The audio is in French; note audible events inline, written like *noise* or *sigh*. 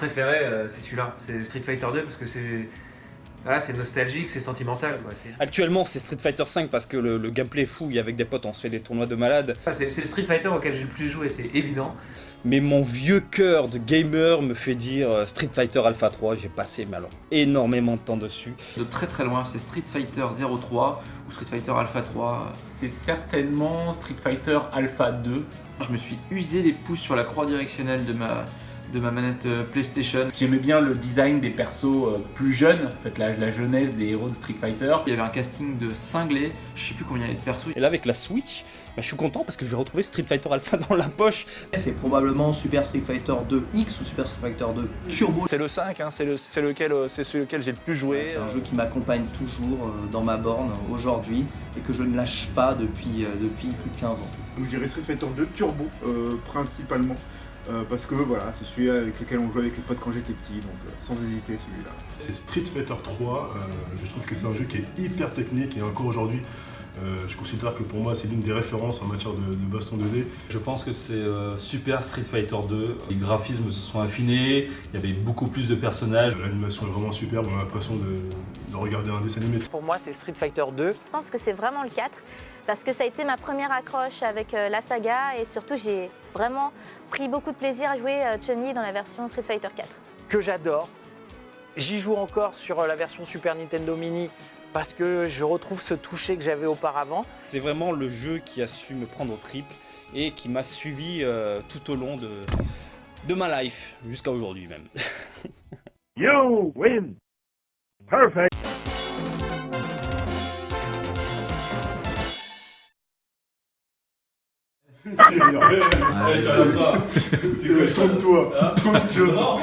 préféré, euh, c'est celui-là. C'est Street Fighter 2 parce que c'est. Voilà, c'est nostalgique, c'est sentimental. Quoi. Actuellement, c'est Street Fighter 5 parce que le, le gameplay est fou. Et avec des potes, on se fait des tournois de malades. Ah, c'est- le Street Fighter auquel j'ai le plus joué, c'est évident. Mais mon vieux cœur de gamer me fait dire euh, Street Fighter Alpha 3. J'ai passé mais alors, énormément de temps dessus. De très très loin, c'est Street Fighter 03 ou Street Fighter Alpha 3. C'est certainement Street Fighter Alpha 2. Je me suis usé les pouces sur la croix directionnelle de ma, de ma manette euh, PlayStation. J'aimais bien le design des persos euh, plus jeunes, en fait la, la jeunesse des héros de Street Fighter. Il y avait un casting de cinglés, je sais plus combien il y avait de persos. Et là, avec la Switch, bah, je suis content parce que je vais retrouver Street Fighter Alpha dans la poche. C'est probablement Super Street Fighter 2X ou Super Street Fighter 2 Turbo. C'est le 5, hein, c'est le, c'est lequel, euh, c'est celui lequel j'ai le plus joué. C'est un jeu qui m'accompagne toujours dans ma borne aujourd'hui et que je ne lâche pas depuis, depuis plus de 15 ans. Donc je dirais Street Fighter 2 Turbo euh, principalement euh, parce que voilà c'est celui avec lequel on jouait avec les potes quand j'étais petit donc euh, sans hésiter celui-là. C'est Street Fighter 3, euh, je trouve que c'est un jeu qui est hyper technique et encore aujourd'hui, euh, je considère que pour moi c'est l'une des références en matière de, de baston 2D. Je pense que c'est euh, Super Street Fighter 2. Les graphismes se sont affinés, il y avait beaucoup plus de personnages. L'animation est vraiment superbe, on a l'impression de, de regarder un dessin animé. Pour moi, c'est Street Fighter 2. Je pense que c'est vraiment le 4 parce que ça a été ma première accroche avec euh, la saga et surtout j'ai vraiment pris beaucoup de plaisir à jouer euh, Chun-Li dans la version Street Fighter 4. que j'adore. J'y joue encore sur euh, la version Super Nintendo Mini parce que je retrouve ce toucher que j'avais auparavant. C'est vraiment le jeu qui a su me prendre au trip et qui m'a suivi euh, tout au long de, de ma life, jusqu'à aujourd'hui même. *laughs* You win. Perfect. *laughs* C'est quoi, tourne-toi, tourne-toi